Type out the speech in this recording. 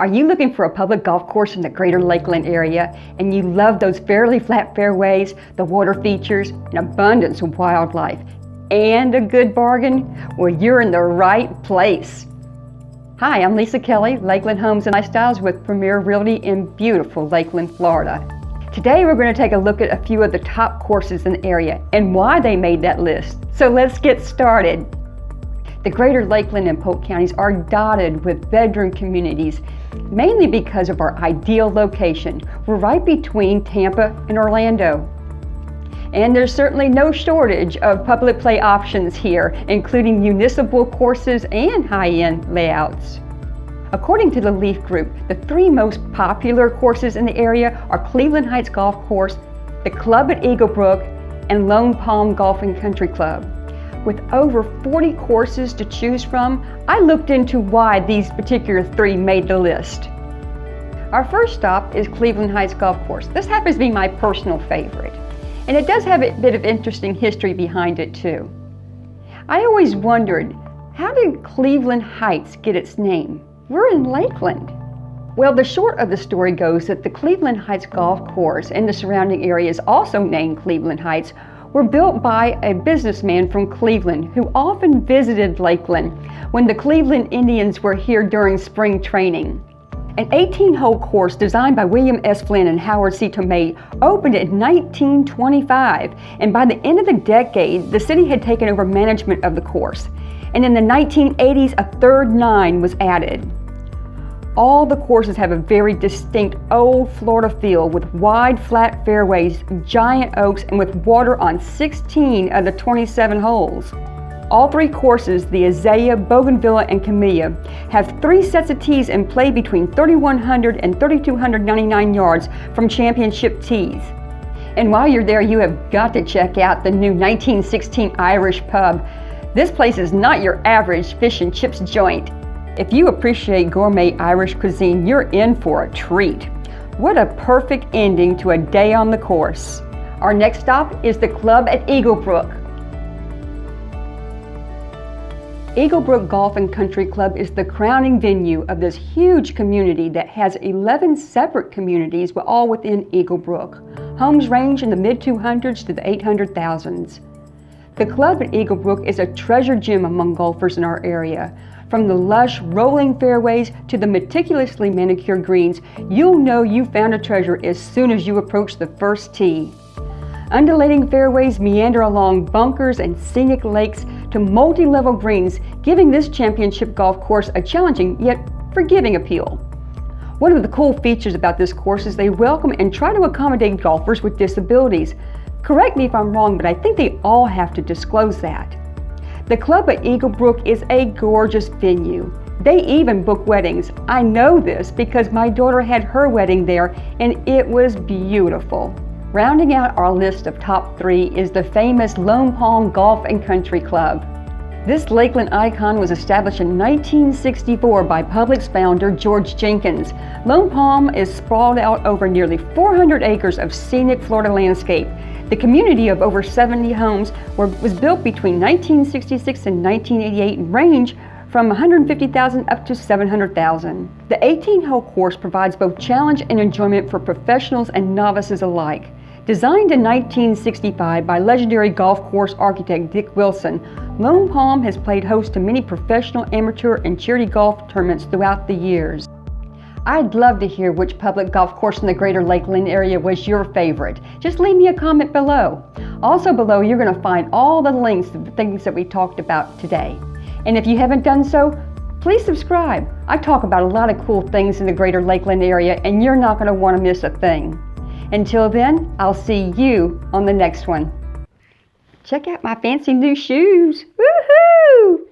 Are you looking for a public golf course in the greater Lakeland area and you love those fairly flat fairways, the water features, an abundance of wildlife, and a good bargain? Well, you're in the right place. Hi, I'm Lisa Kelly, Lakeland Homes and Lifestyles with Premier Realty in beautiful Lakeland, Florida. Today we're going to take a look at a few of the top courses in the area and why they made that list. So let's get started. The greater Lakeland and Polk counties are dotted with bedroom communities, mainly because of our ideal location. We're right between Tampa and Orlando. And there's certainly no shortage of public play options here, including municipal courses and high-end layouts. According to the Leaf Group, the three most popular courses in the area are Cleveland Heights Golf Course, the Club at Eaglebrooke, and Lone Palm Golf and Country Club. With over 40 courses to choose from, I looked into why these particular three made the list. Our first stop is Cleveland Heights Golf Course. This happens to be my personal favorite. And it does have a bit of interesting history behind it too. I always wondered, how did Cleveland Heights get its name? We're in Lakeland. Well, the short of the story goes that the Cleveland Heights Golf Course and the surrounding area is also named Cleveland Heights were built by a businessman from Cleveland who often visited Lakeland when the Cleveland Indians were here during spring training. An 18-hole course designed by William S. Flynn and Howard C. Toomey opened in 1925, and by the end of the decade, the city had taken over management of the course. And in the 1980s, a third nine was added. All the courses have a very distinct old Florida feel with wide flat fairways, giant oaks, and with water on 16 of the 27 holes. All three courses, the Azalea, Bougainvillea, and Camellia, have three sets of tees and play between 3,100 and 3,299 yards from championship tees. And while you're there, you have got to check out the new 1916 Irish Pub. This place is not your average fish and chips joint. If you appreciate gourmet Irish cuisine, you're in for a treat. What a perfect ending to a day on the course. Our next stop is the club at Eaglebrooke. Eagle Brook Golf and Country Club is the crowning venue of this huge community that has 11 separate communities all within Eaglebrooke. Homes range in the mid-200s to the 800,000s. The club at Eaglebrooke is a treasure gem among golfers in our area. From the lush, rolling fairways to the meticulously manicured greens, you'll know you found a treasure as soon as you approach the first tee. Undulating fairways meander along bunkers and scenic lakes to multi-level greens, giving this championship golf course a challenging yet forgiving appeal. One of the cool features about this course is they welcome and try to accommodate golfers with disabilities. Correct me if I'm wrong, but I think they all have to disclose that. The club at Eaglebrooke is a gorgeous venue. They even book weddings. I know this because my daughter had her wedding there and it was beautiful. Rounding out our list of top three is the famous Lone Palm Golf and Country Club. This Lakeland icon was established in 1964 by Publix founder George Jenkins. Lone Palm is sprawled out over nearly 400 acres of scenic Florida landscape. The community of over 70 homes were, was built between 1966 and 1988 and range from 150,000 up to 700,000. The 18-hole course provides both challenge and enjoyment for professionals and novices alike. Designed in 1965 by legendary golf course architect Dick Wilson, Lone Palm has played host to many professional, amateur, and charity golf tournaments throughout the years. I'd love to hear which public golf course in the greater Lakeland area was your favorite. Just leave me a comment below. Also below, you're going to find all the links to the things that we talked about today. And if you haven't done so, please subscribe. I talk about a lot of cool things in the greater Lakeland area, and you're not going to want to miss a thing. Until then, I'll see you on the next one. Check out my fancy new shoes. Woohoo!